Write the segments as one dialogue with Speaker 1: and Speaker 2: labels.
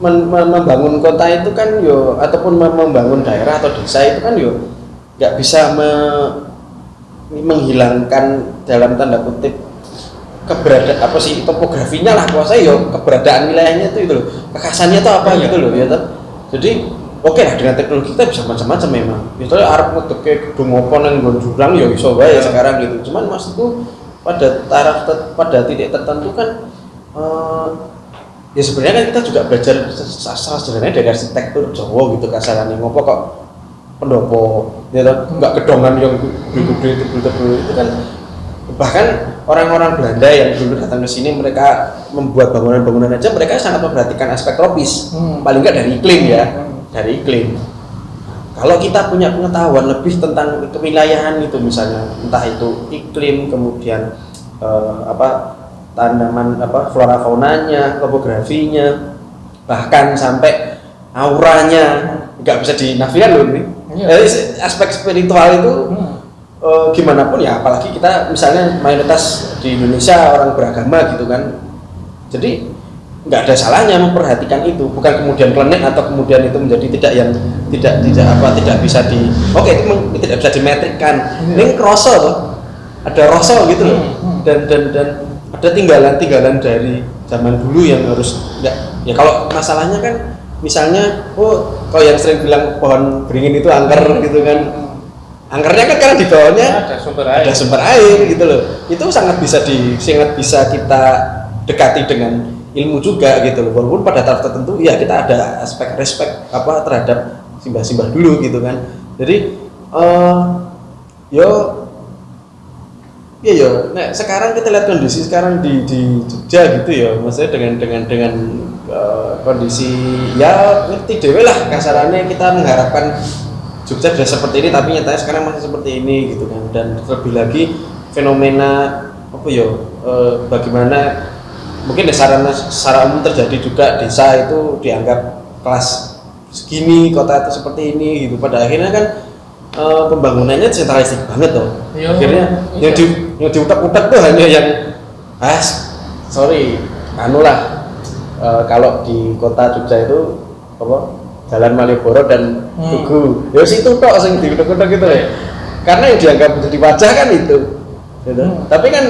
Speaker 1: membangun kota itu kan yo ataupun mem- membangun daerah atau desa itu kan yo nggak bisa me- menghilangkan dalam tanda kutip keberadaan apa sih topografinya lah kuasa yo keberadaan wilayahnya itu itu loh kekhasannya itu apa
Speaker 2: Iya.
Speaker 1: gitu loh ya toh. jadi oke lah dengan teknologi kita bisa macam-macam memang misalnya Arab ngedeke gedung apa nggon jurang ya wae
Speaker 2: Iya.
Speaker 1: sekarang gitu cuman maksudku pada taraf pada titik tertentu kan eh, ya sebenarnya kan kita juga belajar sastra sebenarnya dari arsitektur Jawa gitu kasarannya ngopo kok pendopo? Ya nggak gedongan yang gede-gede tebel-tebel. Itu kan bahkan orang-orang Belanda yang dulu datang ke sini mereka membuat bangunan-bangunan aja mereka sangat memperhatikan aspek tropis
Speaker 2: Hmm.
Speaker 1: paling nggak dari iklim ya
Speaker 2: Hmm.
Speaker 1: dari iklim. Kalau kita punya pengetahuan lebih tentang kewilayahan itu misalnya entah itu iklim kemudian eh, apa tanaman apa flora faunanya topografinya bahkan sampai auranya nggak bisa dinafikan loh ini. Eh, aspek spiritual itu
Speaker 2: Hmm.
Speaker 1: eh, gimana pun ya apalagi kita misalnya mayoritas di Indonesia orang beragama gitu kan jadi nggak ada salahnya memperhatikan itu bukan kemudian klenik atau kemudian itu menjadi tidak yang tidak tidak apa tidak bisa di oke itu meng- tidak bisa dimetrikkan
Speaker 2: Iya.
Speaker 1: ini kroso ada rosol gitu loh
Speaker 2: Hmm, hmm.
Speaker 1: dan dan dan ada tinggalan-tinggalan dari zaman dulu yang harus nggak ya kalau masalahnya kan misalnya oh kalau yang sering bilang pohon beringin itu angker gitu kan. Angkernya kan karena di bawahnya
Speaker 2: ada sumber air.
Speaker 1: ada sumber air gitu loh. Itu sangat bisa di sangat bisa kita dekati dengan ilmu juga gitu loh. Walaupun pada taraf tertentu ya kita ada aspek respect apa terhadap simbah-simbah dulu gitu kan. Jadi eh yo Iya ya, nah sekarang kita lihat kondisi sekarang di di Jogja gitu ya, maksudnya dengan dengan dengan eh, kondisi ya ngerti dewe lah kasarannya. Kita mengharapkan Jogja sudah seperti ini tapi nyatanya sekarang masih seperti ini gitu kan. Dan terlebih lagi fenomena apa ya eh, bagaimana mungkin di sarana secara umum terjadi juga desa itu dianggap kelas segini kota itu seperti ini gitu. Pada akhirnya kan eh, pembangunannya sentralistik banget loh
Speaker 2: Iya,
Speaker 1: akhirnya
Speaker 2: iya.
Speaker 1: yang di yang diutak-utak tuh hanya yang ah sorry anu lah eh, kalau di kota Jogja itu apa Jalan Malioboro dan
Speaker 2: Hmm.
Speaker 1: Tugu ya situ tok sing diutak-utak gitu ya karena yang dianggap menjadi wajah kan itu gitu.
Speaker 2: Hmm.
Speaker 1: tapi kan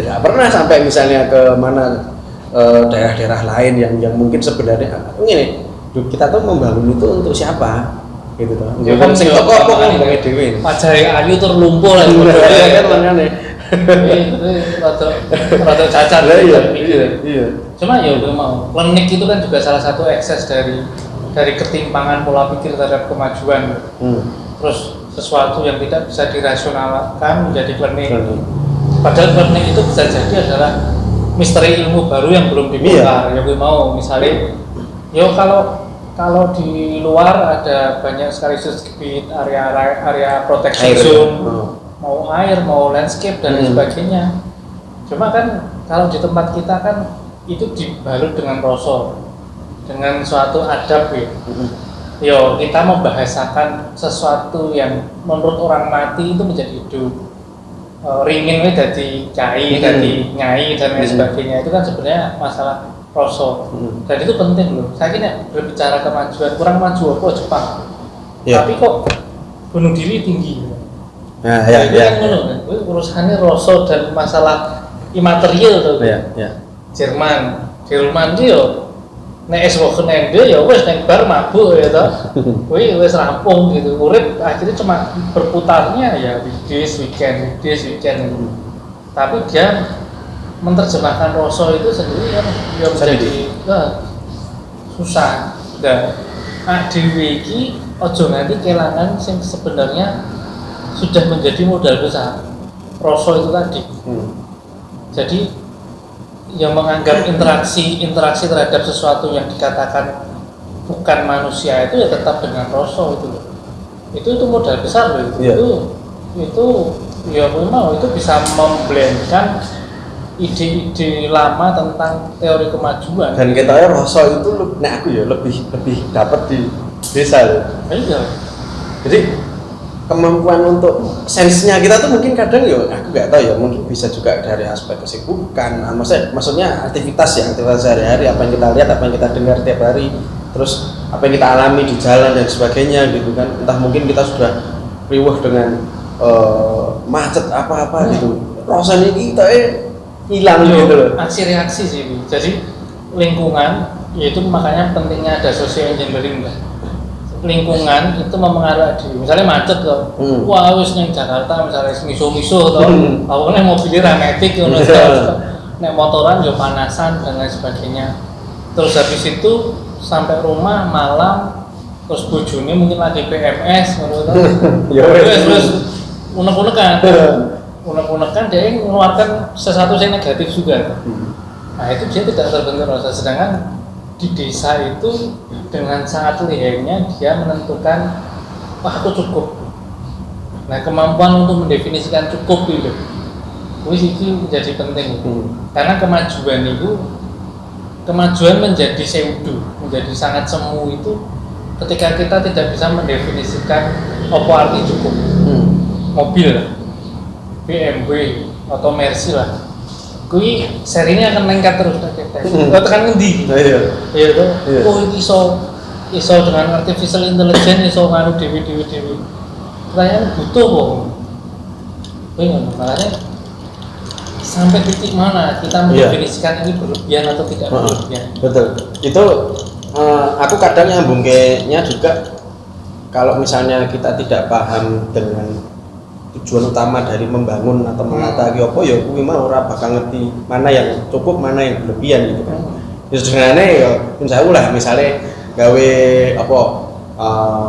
Speaker 1: tidak pernah sampai misalnya ke mana eh, daerah-daerah lain yang yang mungkin sebenarnya ini kita tuh membangun itu untuk siapa gitu toh.
Speaker 2: Ya
Speaker 1: kan
Speaker 2: kan,
Speaker 1: sing
Speaker 2: ya,
Speaker 1: toko apa kan
Speaker 2: makanya.
Speaker 1: ngomongnya dhewe?
Speaker 2: Wajah ayu terlumpur lah
Speaker 1: Iya kan makanya
Speaker 2: ini rada rada cacat
Speaker 1: Lah, iya iya iya.
Speaker 2: Cuma ya gue mau. Klinik itu kan juga salah satu ekses dari dari ketimpangan pola pikir terhadap kemajuan.
Speaker 1: Hmm.
Speaker 2: terus sesuatu yang tidak bisa dirasionalkan menjadi klinik.
Speaker 1: Klinik.
Speaker 2: padahal klinik itu bisa jadi adalah misteri ilmu baru yang belum dibongkar. Ya gue mau misalnya yo kalau kalau di luar ada banyak sekali sudut area area, protection
Speaker 1: Air,
Speaker 2: zone?
Speaker 1: Oh.
Speaker 2: mau air mau landscape dan
Speaker 1: Hmm.
Speaker 2: sebagainya cuma kan kalau di tempat kita kan itu dibalut dengan rosol dengan suatu adab ya
Speaker 1: Hmm.
Speaker 2: yo kita membahasakan sesuatu yang menurut orang mati itu menjadi hidup Eh, ringin itu jadi kiai,
Speaker 1: Hmm.
Speaker 2: jadi nyai dan lain
Speaker 1: Hmm.
Speaker 2: sebagainya itu kan sebenarnya masalah rosol
Speaker 1: Hmm.
Speaker 2: dan itu penting loh saya kira berbicara kemajuan kurang maju apa Jepang
Speaker 1: Iya.
Speaker 2: tapi kok bunuh diri tinggi
Speaker 1: Nah, ya,
Speaker 2: itu
Speaker 1: ya.
Speaker 2: kan. Kuwi urusannya rasa dan masalah imaterial tuh.
Speaker 1: Ya, ya.
Speaker 2: Jerman, Jerman ki yo nek es Wochenende ya wis nek bar mabuk ya toh. Kuwi wis rampung gitu. Urip akhirnya cuma berputarnya ya weekdays, weekend, weekdays, weekend. Tapi dia menerjemahkan rasa itu sendiri kan ya menjadi susah. Dan nah, dewe iki ojo nganti kelangan sing sebenarnya sudah menjadi modal besar. Rasa itu tadi.
Speaker 1: Hmm.
Speaker 2: Jadi yang menganggap interaksi interaksi terhadap sesuatu yang dikatakan bukan manusia itu ya tetap dengan rasa itu loh. Itu itu modal besar loh itu.
Speaker 1: Iya.
Speaker 2: Itu itu ya memang itu bisa memblendkan ide-ide lama tentang teori kemajuan.
Speaker 1: Dan kita ya rasa itu nek aku ya lebih lebih dapat di desa loh.
Speaker 2: Iya.
Speaker 1: Jadi kemampuan untuk sensenya kita tuh mungkin kadang ya aku nggak tahu ya mungkin bisa juga dari aspek kesibukan ah, maksudnya maksudnya aktivitas ya aktivitas sehari-hari apa yang kita lihat apa yang kita dengar tiap hari terus apa yang kita alami di jalan dan sebagainya gitu kan entah mungkin kita sudah riuh dengan uh, macet apa-apa gitu rasanya kita eh hilang gitu loh.
Speaker 2: aksi reaksi sih Bu. jadi lingkungan yaitu makanya pentingnya ada social engineering lah. Lingkungan itu mempengaruhi diri. Misalnya macet loh.
Speaker 1: Hmm.
Speaker 2: wah wis ning Jakarta misalnya miso-miso toh.
Speaker 1: Hmm.
Speaker 2: awalnya mobilnya rametik ngono
Speaker 1: Iya.
Speaker 2: nek motoran yo panasan dan lain sebagainya. Terus habis itu sampai rumah malam terus bojone mungkin lagi PMS ngono terus terus unek-unek kan unek-unek kan dia mengeluarkan sesuatu yang negatif juga Nah itu dia tidak terbentur rasa. Sedangkan di desa itu dengan sangat lihainya dia menentukan wah aku cukup. Nah kemampuan untuk mendefinisikan cukup itu, wis itu menjadi penting.
Speaker 1: Hmm.
Speaker 2: Karena kemajuan itu kemajuan menjadi pseudo, menjadi sangat semu itu ketika kita tidak bisa mendefinisikan apa arti cukup
Speaker 1: Hmm.
Speaker 2: mobil BMW atau Mercy lah. Kui serinya akan meningkat terus tek tek
Speaker 1: Hmm.
Speaker 2: oh tekan ngendi?
Speaker 1: Nah, iya.
Speaker 2: Iya tuh
Speaker 1: Iya.
Speaker 2: oh ini iso iso dengan artificial intelligence iso nganu dewi dewi dewi pertanyaan butuh kok kui ngono makanya sampai titik mana kita
Speaker 1: Iya.
Speaker 2: mendefinisikan ini berlebihan atau tidak
Speaker 1: Heeh.
Speaker 2: berlebihan?
Speaker 1: Betul. Itu eh, aku kadang nyambungnya juga. Kalau misalnya kita tidak paham dengan tujuan utama dari membangun atau menata ki apa ya kuwi mah ora bakal ngerti mana yang cukup mana yang berlebihan gitu. Kan ya sebenarnya ya misalnya lah misalnya gawe apa eh,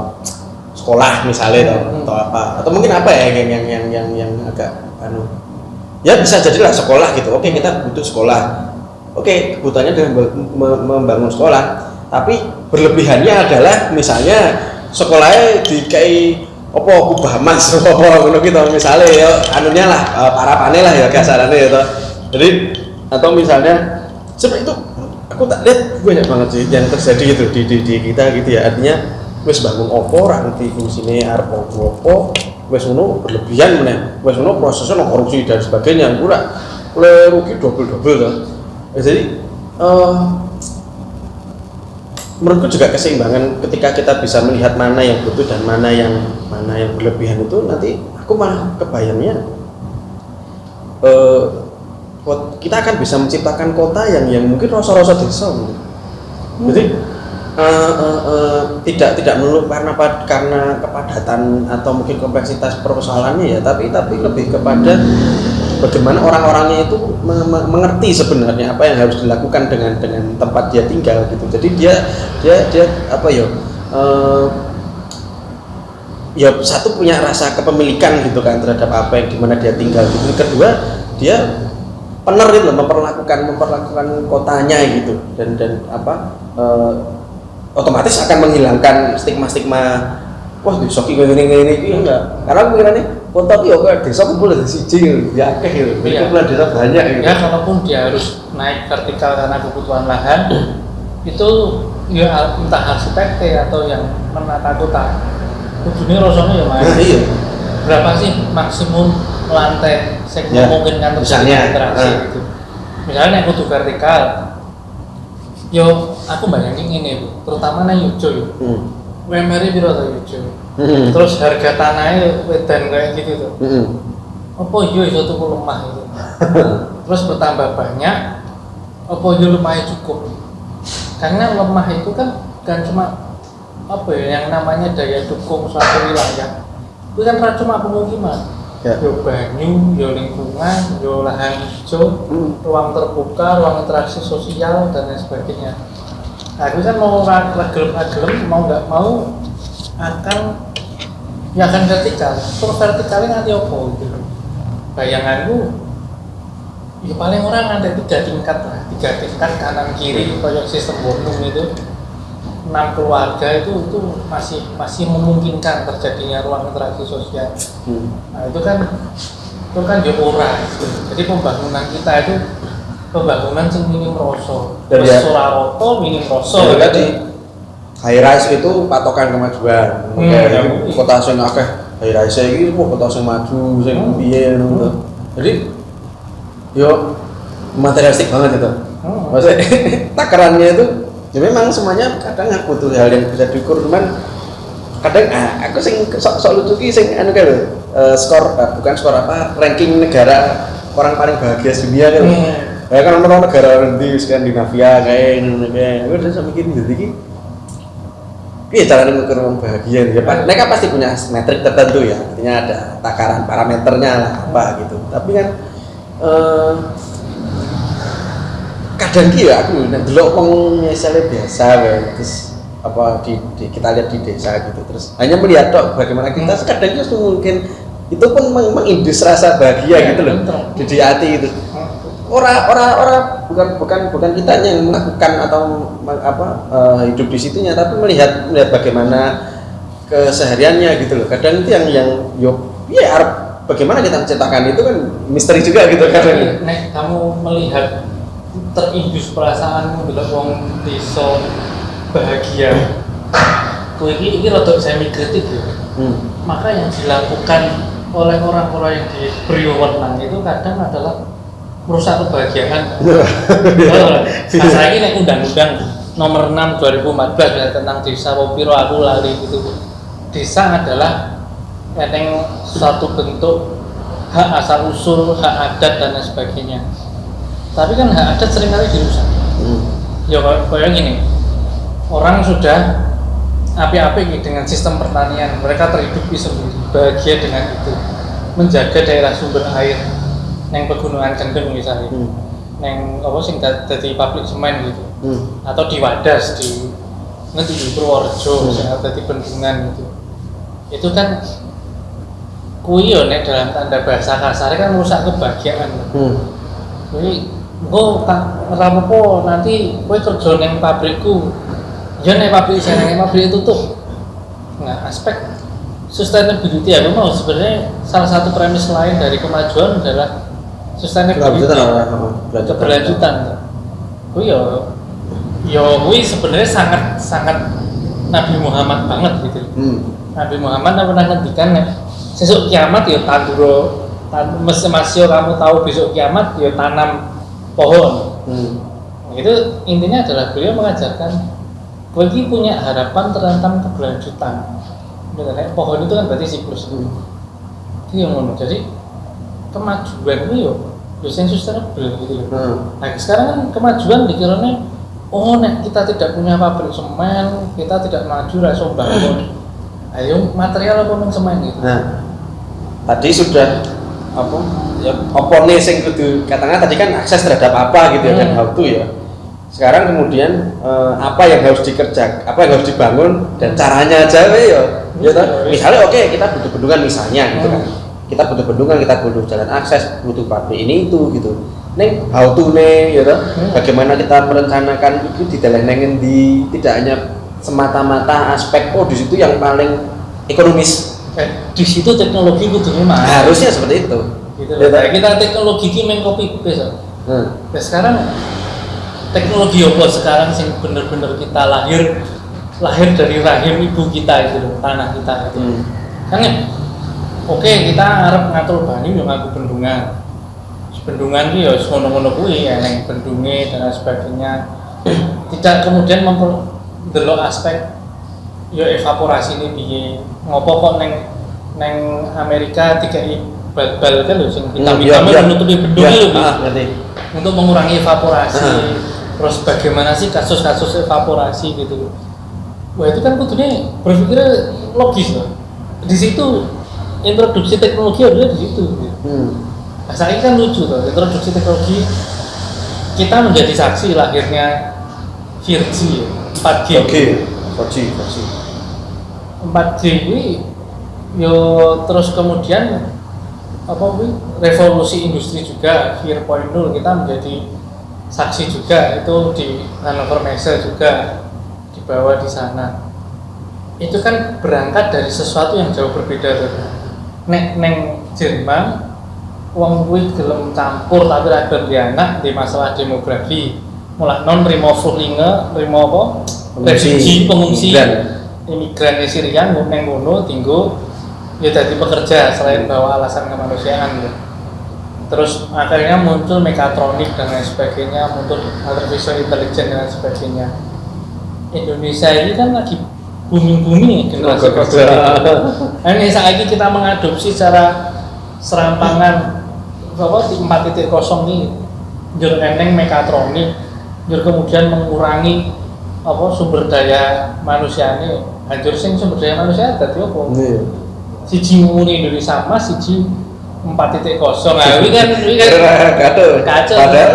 Speaker 1: sekolah misalnya atau,
Speaker 2: Hmm.
Speaker 1: atau apa atau mungkin apa ya yang yang yang yang, yang agak anu. Ya bisa jadilah sekolah gitu. Oke kita butuh sekolah. Oke kebutuhannya dengan membangun sekolah. Tapi berlebihannya adalah misalnya sekolahnya dikai apa kubah emas apa ngono gitu misalnya ya anunya lah eh, para lah ya kasarannya ya toh. jadi atau misalnya seperti itu aku tak lihat banyak banget sih yang terjadi gitu di, di, di kita gitu ya. Artinya wes bangun opo ra ngerti fungsine arep opo wes ngono berlebihan meneh. Wes ngono prosesnya no korupsi dan sebagainya ora oleh rugi double double Ya, jadi eh, menurutku juga keseimbangan ketika kita bisa melihat mana yang butuh dan mana yang mana yang berlebihan itu nanti aku malah kebayangnya eh, kita akan bisa menciptakan kota yang yang mungkin rasa-rasa desa gitu. jadi eh, eh, eh, tidak tidak melulu karena karena kepadatan atau mungkin kompleksitas persoalannya ya tapi tapi lebih kepada bagaimana orang-orangnya itu me- me- mengerti sebenarnya apa yang harus dilakukan dengan dengan tempat dia tinggal gitu jadi dia dia dia apa ya eh, ya satu punya rasa kepemilikan gitu kan terhadap apa yang di mana dia tinggal gitu kedua dia pener gitu memperlakukan memperlakukan kotanya gitu dan dan apa eh, otomatis akan menghilangkan stigma-stigma wah desa ki ngene ngene iki enggak karena aku kiranya kota ki ya kayak desa kumpul dari siji ya akeh gitu
Speaker 2: Iya.
Speaker 1: kumpulan desa banyak gitu
Speaker 2: ya kalaupun dia harus naik vertikal karena kebutuhan lahan itu ya entah arsitek atau yang menata kota kudune rasanya ya main
Speaker 1: nah, iya.
Speaker 2: Berapa sih maksimum lantai yang
Speaker 1: Ya,
Speaker 2: memungkinkan terjadi
Speaker 1: misalnya,
Speaker 2: interaksi
Speaker 1: eh.
Speaker 2: gitu? Misalnya yang kudu vertikal yo aku bayangin ini Bu, terutama nang Yojo yo.
Speaker 1: Hmm.
Speaker 2: -nya piro to Yojo
Speaker 1: Hmm.
Speaker 2: terus harga tanahnya wedan kayak gitu tuh
Speaker 1: Hmm.
Speaker 2: apa yo iso tuku lemah itu terus bertambah banyak apa yo lemahnya cukup karena lemah itu kan kan cuma apa ya yang namanya daya dukung suatu wilayah itu kan cuma pemukiman
Speaker 1: Ya.
Speaker 2: yo banyu yo lingkungan yo lahan hijau
Speaker 1: Hmm.
Speaker 2: ruang terbuka ruang interaksi sosial dan lain sebagainya nah itu kan mau ra- ra gelem ra gelem mau nggak mau akan ya akan vertikal terus vertikalnya nanti apa gitu loh. bayanganku ya paling orang ada tiga tingkat lah tiga tingkat kanan kiri kayak sistem Bonum itu enam keluarga itu itu masih masih memungkinkan terjadinya ruang interaksi sosial
Speaker 1: Hmm.
Speaker 2: Nah itu kan itu kan ya ora gitu. Jadi pembangunan kita itu pembangunan sing minim rasa.
Speaker 1: Dan
Speaker 2: Terus
Speaker 1: ya-
Speaker 2: rata minim rasa.
Speaker 1: Tadi high rise itu patokan kemajuan.
Speaker 2: Hmm,
Speaker 1: Kayak
Speaker 2: ya.
Speaker 1: kota sing akeh hari raya ini kok kota sing maju sing
Speaker 2: Hmm.
Speaker 1: piye ngono to. jadi yo materialistik banget itu
Speaker 2: Hmm.
Speaker 1: maksudnya takarannya itu ya memang semuanya kadang butuh hal yang bisa diukur cuman kadang ah, aku sing sok sok lucu ki sing anu lho, eh, skor eh, bukan skor apa ranking negara orang paling bahagia dunia kan
Speaker 2: Hmm.
Speaker 1: ya kan orang negara di Skandinavia kayak ini kayak aku udah sampai gini jadi Iya cara mengukur bahagia ya Pak. Mereka pasti punya metrik tertentu ya, artinya ada takaran parameternya lah apa gitu. Tapi kan eh, kadang ki ya aku nek delok wong misalnya biasa wae terus apa di, di- kita lihat di desa gitu terus hanya melihat tok bagaimana kita
Speaker 2: Hmm.
Speaker 1: kadang justru mungkin itu pun meng- mengindus rasa bahagia
Speaker 2: Ya,
Speaker 1: gitu loh
Speaker 2: betul.
Speaker 1: di, di hati itu orang orang orang bukan bukan bukan kita yang melakukan atau apa eh, hidup di situnya tapi melihat melihat bagaimana kesehariannya gitu loh. Kadang itu yang yang yo ya bagaimana kita menciptakan itu kan misteri juga gitu kadang
Speaker 2: nek kamu melihat terindus perasaanmu bila wong desa bahagia. Kowe iki iki rada semi kritik ya.
Speaker 1: Hmm.
Speaker 2: maka yang dilakukan oleh orang-orang yang diberi wewenang itu kadang adalah merusak kebahagiaan. Nah, saya ini nek undang-undang nomor 6 2014 ya, tentang desa Wopiro aku lali itu desa adalah enteng suatu bentuk hak asal usul hak adat dan lain sebagainya. Tapi kan hak adat sering kali dirusak.
Speaker 1: Hmm.
Speaker 2: ya kayak gini. Orang sudah api-api nih dengan sistem pertanian. Mereka terhidupi sendiri bahagia dengan itu. Menjaga daerah sumber air neng pegunungan kendeng misalnya
Speaker 1: Hmm.
Speaker 2: neng apa sing jadi pabrik semen gitu
Speaker 1: Hmm.
Speaker 2: atau di Wadas di nanti di Purworejo
Speaker 1: Hmm.
Speaker 2: sing ada di bendungan gitu itu kan kuwi yo nek dalam tanda bahasa kasar kan merusak kebahagiaan
Speaker 1: Hmm.
Speaker 2: Jadi, gue tak rapopo nanti gue kerja neng pabrikku. Ya neng pabrik saya neng pabrik itu tuh. Nah, aspek sustainability ya memang sebenarnya salah satu premis lain dari kemajuan adalah sustainability.
Speaker 1: Kelanjutan.
Speaker 2: Keberlanjutan. Gue ya, ya gue sebenarnya sangat sangat Nabi Muhammad banget gitu.
Speaker 1: Hmm.
Speaker 2: Nabi Muhammad pernah ngendikan sesuk kiamat ya tanduro tan masih kamu tahu besok kiamat ya tanam pohon.
Speaker 1: Hmm.
Speaker 2: Itu intinya adalah beliau mengajarkan bagi punya harapan tentang keberlanjutan. Kayak pohon itu kan berarti siklus.
Speaker 1: Hmm.
Speaker 2: Itu yang ngono. Jadi kemajuan itu yo sing sustainable gitu loh.
Speaker 1: Hmm.
Speaker 2: Nah sekarang kan kemajuan dikiranya oh nek kita tidak punya pabrik semen, kita tidak maju so bangun. Ayo material apa men semen gitu.
Speaker 1: Nah, tadi sudah apa? Ya, apa nih sing kudu katanya tadi kan akses terhadap apa gitu ya dan
Speaker 2: Hmm.
Speaker 1: how to ya. Sekarang kemudian eh, apa yang harus dikerjakan, apa yang harus dibangun dan caranya aja ya. Ya toh?
Speaker 2: Hmm.
Speaker 1: Misalnya oke kita butuh bendungan misalnya gitu kan. Kita butuh bendungan, kita butuh jalan akses, butuh pabrik ini itu gitu. Neng how to nih ya toh?
Speaker 2: Hmm.
Speaker 1: Bagaimana kita merencanakan itu di dalam di tidak hanya semata-mata aspek oh di situ yang paling ekonomis
Speaker 2: Eh, di situ teknologi kudunya mah
Speaker 1: harusnya seperti itu
Speaker 2: gitu
Speaker 1: Ya?
Speaker 2: Nah, kita teknologi ki main paste. loh.
Speaker 1: Hmm.
Speaker 2: Nah, sekarang teknologi apa sekarang sing bener-bener kita lahir lahir dari rahim ibu kita itu tanah kita itu.
Speaker 1: Hmm.
Speaker 2: Kan ya, oke kita harap ngatur banyu yang ngaku bendungan. Bendungan itu ya ngono-ngono kuwi ya neng bendunge dan sebagainya. Tidak kemudian memperdelok aspek ya evaporasi ini piye. Ngopo kok neng neng Amerika tiga bal-bal kan lho sing
Speaker 1: Hmm,
Speaker 2: hitam-hitam
Speaker 1: iya,
Speaker 2: menutupi bendung lho. Bi
Speaker 1: ah,
Speaker 2: untuk mengurangi evaporasi
Speaker 1: Ah.
Speaker 2: terus bagaimana sih kasus-kasus evaporasi gitu wah itu kan kudunya berpikir logis loh di situ introduksi teknologi adalah di situ
Speaker 1: Hmm.
Speaker 2: nah, saya kan lucu tuh introduksi teknologi kita menjadi saksi lahirnya 4G 4G
Speaker 1: Oke, Foji, Foji.
Speaker 2: 4G ini yo terus kemudian apa revolusi industri juga 4.0 kita menjadi saksi juga. Itu di Hannover Messe juga dibawa di sana. Itu kan berangkat dari sesuatu yang jauh berbeda tuh nek neng Jerman wong kuwi gelem campur tapi ra gelem di anak di masalah demografi. Mulai non rimo Flüchtlinge rimo apa?
Speaker 1: Pengungsi.
Speaker 2: refugee pengungsi.
Speaker 1: Imigran.
Speaker 2: imigran Syria neng ngono tinggu ya jadi pekerja selain bawa alasan kemanusiaan. Ya terus akhirnya muncul mekatronik dan lain sebagainya muncul artificial intelligence dan lain sebagainya. Indonesia ini kan lagi generasi
Speaker 1: Tenaga kerja.
Speaker 2: produktif. Nah, ini saat ini kita mengadopsi secara serampangan apa di 4.0 ini jur eneng mekatronik jur kemudian mengurangi apa sumber daya manusia ini hancur sing sumber daya manusia tadi apa
Speaker 1: Iya.
Speaker 2: siji muni Indonesia Mas siji 4.0 nah ini kan ini kan
Speaker 1: Kacau.
Speaker 2: Kacau.
Speaker 1: Padahal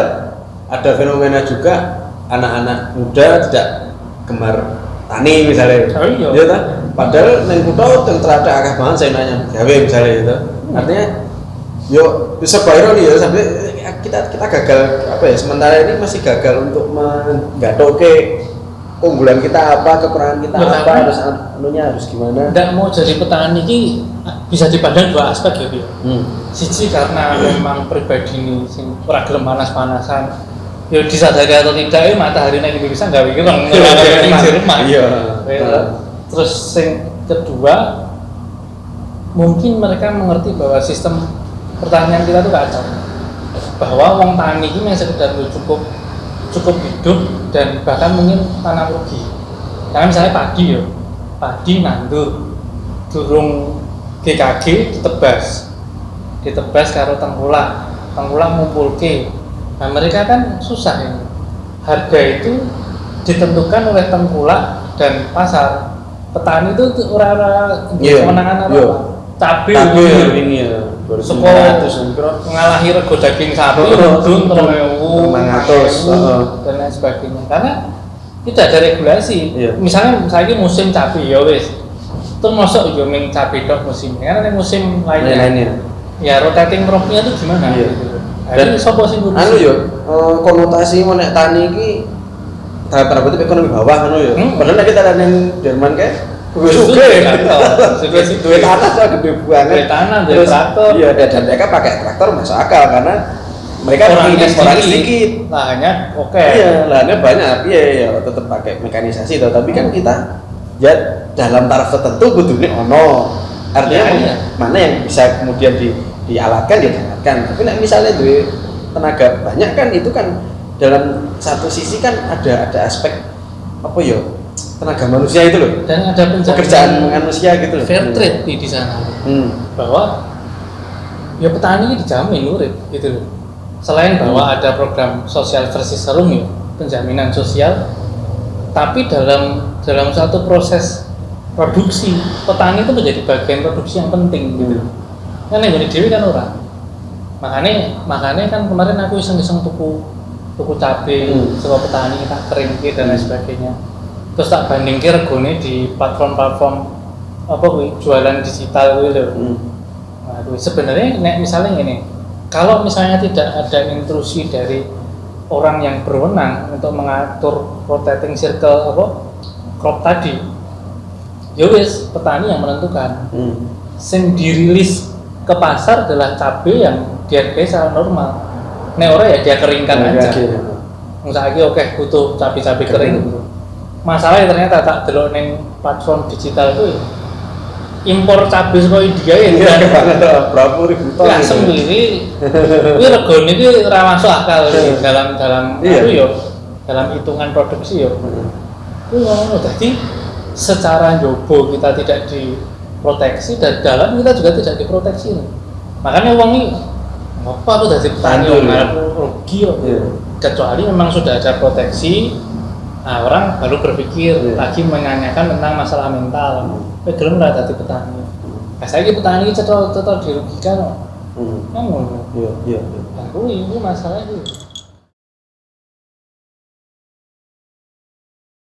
Speaker 1: ada fenomena juga anak-anak muda tidak gemar tani misalnya.
Speaker 2: Oh iya.
Speaker 1: Tak? Padahal neng kutho yang terada akeh banget saya nanya gawe misalnya gitu. Artinya yo bisa ironi ya sampai eh, kita kita gagal apa ya sementara ini masih gagal untuk menggatoke keunggulan kita apa kekurangan kita
Speaker 2: Betul.
Speaker 1: apa harus anunya harus gimana
Speaker 2: tidak mau jadi petani ini bisa dipandang dua aspek ya Bi.
Speaker 1: hmm.
Speaker 2: siji karena memang pribadi ini sing ora gelem panas-panasan ya disadari atau tidak ya matahari nek Indonesia nggak mikir di Jerman
Speaker 1: iya
Speaker 2: Ya. terus yang kedua mungkin mereka mengerti bahwa sistem pertanian kita itu kacau bahwa wong tani ini yang sekedar cukup cukup hidup dan bahkan mungkin tanam rugi. Karena misalnya padi ya. Padi nandur durung GKG ditebas. Ditebas karo tengkulak. Tengkulak ngumpulke nah mereka kan susah ini. Harga itu ditentukan oleh tengkulak dan pasar. Petani itu ora-ora
Speaker 1: Iya,
Speaker 2: kemenangan apa cabai
Speaker 1: tapi ini ya
Speaker 2: Sekolah
Speaker 1: 900 kira
Speaker 2: ngalahi rego daging sapi
Speaker 1: 500,
Speaker 2: ewu,
Speaker 1: oh.
Speaker 2: dan lain sebagainya. Karena tidak ada regulasi.
Speaker 1: Iya.
Speaker 2: misalnya saya ini musim cabai ya wis. Terus masuk yo ming cabai dok musim karena musim lainnya.
Speaker 1: Lainnya
Speaker 2: ya rotating cropnya itu gimana?
Speaker 1: Iya.
Speaker 2: gitu.
Speaker 1: Dan
Speaker 2: sopo sing ngurusi?
Speaker 1: anu yo eh, konotasi menek tani iki tanda kutip ekonomi bawah anu yo
Speaker 2: Hmm.
Speaker 1: padahal nek kita yang Jerman kayak gue.
Speaker 2: Suge,
Speaker 1: suge. duit tanah tuh gede banget
Speaker 2: Duit tanah, duit traktor.
Speaker 1: iya dan mereka pakai traktor masuk akal karena mereka
Speaker 2: orangnya
Speaker 1: orang
Speaker 2: sedikit, lahannya oke
Speaker 1: iya lahannya banyak iya ya tetap pakai mekanisasi toh tapi kan kita ya dalam taraf tertentu kudunya ono artinya
Speaker 2: Iya, iya.
Speaker 1: mana yang bisa kemudian di, dialatkan ya dialatkan tapi nek misalnya duit tenaga banyak kan itu kan dalam satu sisi kan ada ada aspek apa ya tenaga manusia itu loh
Speaker 2: dan ada
Speaker 1: pekerjaan manusia gitu loh
Speaker 2: fair trade di di sana
Speaker 1: hmm.
Speaker 2: bahwa ya petani dijamin urip gitu loh. Selain bahwa ada program sosial versi serum ya, penjaminan sosial, tapi dalam dalam satu proses produksi petani itu menjadi bagian produksi yang penting gitu. Kan yang jadi dewi kan orang. Makanya makanya kan kemarin aku iseng-iseng tuku tuku cabai
Speaker 1: Hmm.
Speaker 2: sebuah petani tak kering dan lain sebagainya. Terus tak bandingke regone di platform-platform apa kuwi jualan digital kuwi lho.
Speaker 1: Hmm.
Speaker 2: Waduh, sebenarnya nek misalnya ini, kalau misalnya tidak ada intrusi dari orang yang berwenang untuk mengatur rotating circle apa crop tadi, ya wis petani yang menentukan.
Speaker 1: Hmm.
Speaker 2: Sing dirilis ke pasar adalah cabai yang dihargai secara normal. Nek ora ya dia keringkan
Speaker 1: Nah,
Speaker 2: aja. Misalnya oke butuh cabai-cabai kering. Masalahnya ternyata tak delok neng platform digital itu ya, impor cabai saka India ya
Speaker 1: Iya, berapa ribu ton
Speaker 2: Ya
Speaker 1: gitu.
Speaker 2: sendiri, ini regone ini ora masuk akal ini dalam dalam
Speaker 1: Iya.
Speaker 2: itu yo, dalam hitungan produksi yo.
Speaker 1: Hmm.
Speaker 2: Itu ngono jadi secara jobo kita tidak diproteksi dan dalam kita juga tidak diproteksi. Makanya uang ini apa aku dari petani yang
Speaker 1: ya.
Speaker 2: aku rugi.
Speaker 1: Iya.
Speaker 2: Kecuali memang sudah ada proteksi, nah orang baru berpikir
Speaker 1: Iya.
Speaker 2: lagi menanyakan tentang masalah mental. Tapi gelem ora dadi petani. Nah, saya petani cetok cetok dirugikan kok.
Speaker 1: Hmm.
Speaker 2: Kan.
Speaker 1: Iya, iya, iya.
Speaker 2: Nah, kuwi itu masalah itu.